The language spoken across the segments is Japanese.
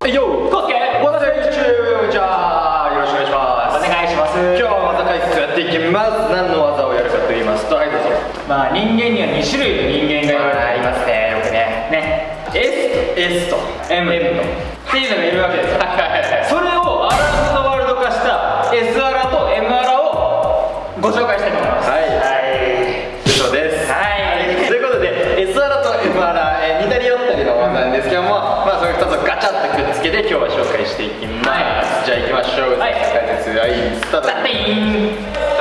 はいよコスケ私じゃあよろしくお願いします。お願いします。今日は技解説やっていきます。何の技をやるかと言いますとはいどうぞ。まあ人間には2種類の人間がいるありますね。よくね。ね。S と M, M とっていうのがいるわけですそれをアラウンドワールド化した S アラと M アラをご紹介じゃあ行きましょう、はい解説はいスタートはい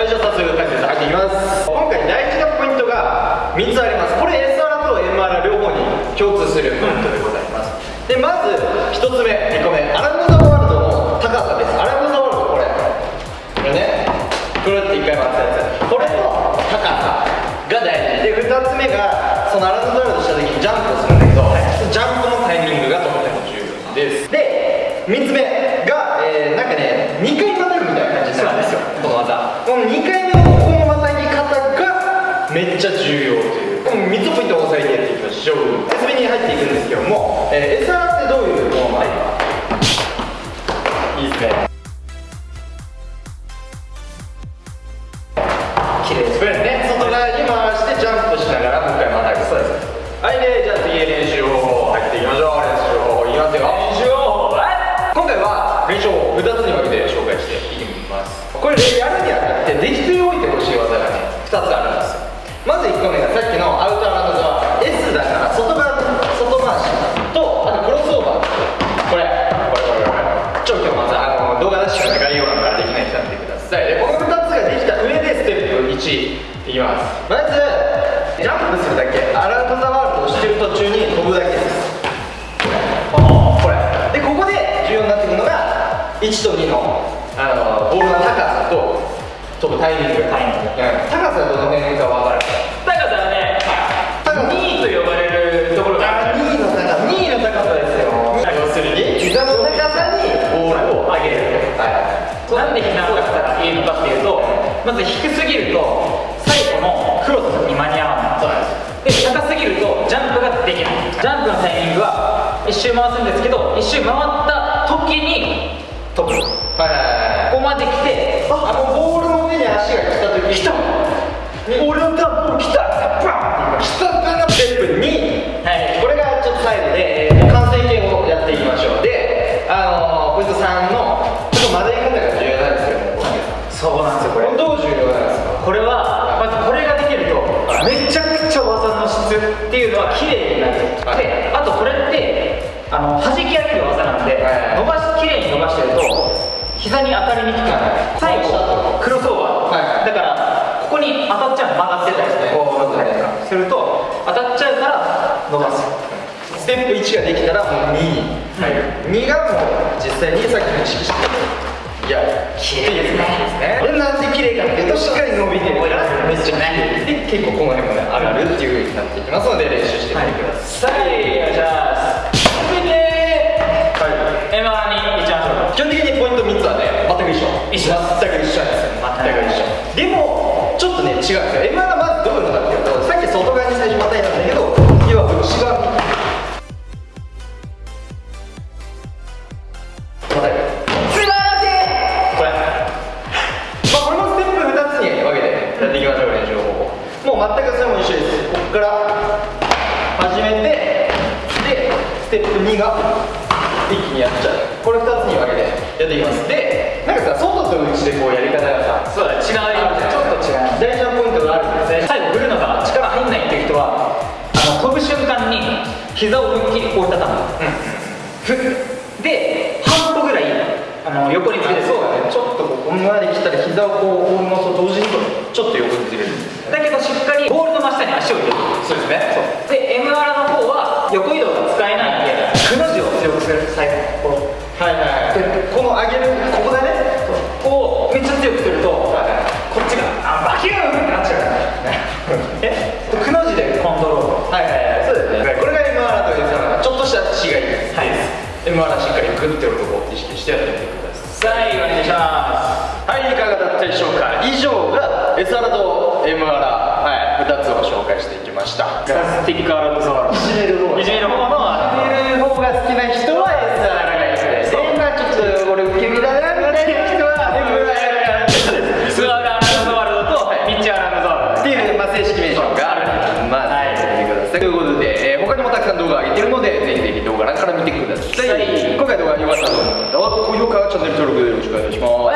じゃあ早速解説入っていきます。今回大事なポイントが3つあります。これ S アラと M アラ両方に共通するポイントでございます。でまず1つ目2個目アラウンド・ザ・ワールドの高さです。アラウンド・ザ・ワールドこれ。これね。くるって1回回ったやつ。これの高さが大事。で2つ目がそのアラウンド・えー、エサラってどういうものなのか？いいですね。綺麗ですね。外側に回してジャンプしながらもう一回またぐそうです。はいでじゃあ次練習を入っていきましょう。練習をいきますよ。練習を今回は練習を2つに分けて紹介していきます。これやるにあたってできてきます。まずジャンプするだけ。アラウンド・ザ・ワールドをしてる途中に飛ぶだけです。これ。でここで重要になってくるのが1と2のあのボールの高さと飛ぶタイミング。タイミング。うん。高さはどの辺か分かる高さはね高さ2位と呼ばれるところがある2位の高さ。2位の高さですよ。要するに。膝の高さにボールを上げる。はい。なんで膝の高さが言えるかっていうとまず低すぎると最後のクロスに間に合わないで高すぎるとジャンプができない。ジャンプのタイミングは一周回すんですけど一周回った時に飛ぶこはいはいはいこまで来てあのボールの上に足が来た時来た。俺のダンプ来たバン来たからステップ2くちゃ技の質っていうのは綺麗になる、はい。であとこれってあの弾き上げる技なんで、はい。伸ばし綺麗に伸ばしてると膝に当たりにくくなる、最後クロスオーバー、はい。だからここに当たっちゃう曲がってたりしてこう曲がったりとかすると当たっちゃうから伸ばす。ステップ1ができたらもう2に入る、2がもう実際にさっきの意識していや綺麗ですね。これなんで綺麗かっていうとしっかり伸びてるめっちゃ綺麗で結構この辺もね上がるっていう風になっていきますので練習してみてください、さあお願い。します続いてはい、M にいっちゃいましょう基本的にポイント3つはね全く一緒でもちょっとね違うんですよ。M がまずどういうのかっていうとさっき外側に最初またいたんだけど次は内側全くそれも一緒です。ここから始めてでステップ2が一気にやっちゃう。これ2つに分けてやっていきます。でなんかさ外と内でこうやり方がさそうだ違うよちょっと違う。大事なポイントがあるんですね。最後振るのが力入んないっていう人はあの飛ぶ瞬間に膝を思いっきり折りたたむ、ふで半歩ぐらいあの横にずれるそうだね。ちょっとここまで来たら膝をこう追うのと同時にちょっと横にずれるだけどしかりグッてるとこを意識してやってみてください。お願いしますはいいかがだったでしょうか？以上が SR と MR はい。2つを紹介していきました。スティックアラブソーラいじめる方いじめる方のいじめる方が好きな人は SR がいいです。でまあちょっと俺受け身だなみたいな人は MR スアラブソワールドとミッチアラブソワールドっていう、まあ、正式名称があるまあ、はい。見てください。ということで、えー他にもたくさん動画上げてるのでぜひぜひ動画欄から見てください、はい。今回動画良かったと思う方は高評価チャンネル登録よろしくお願いします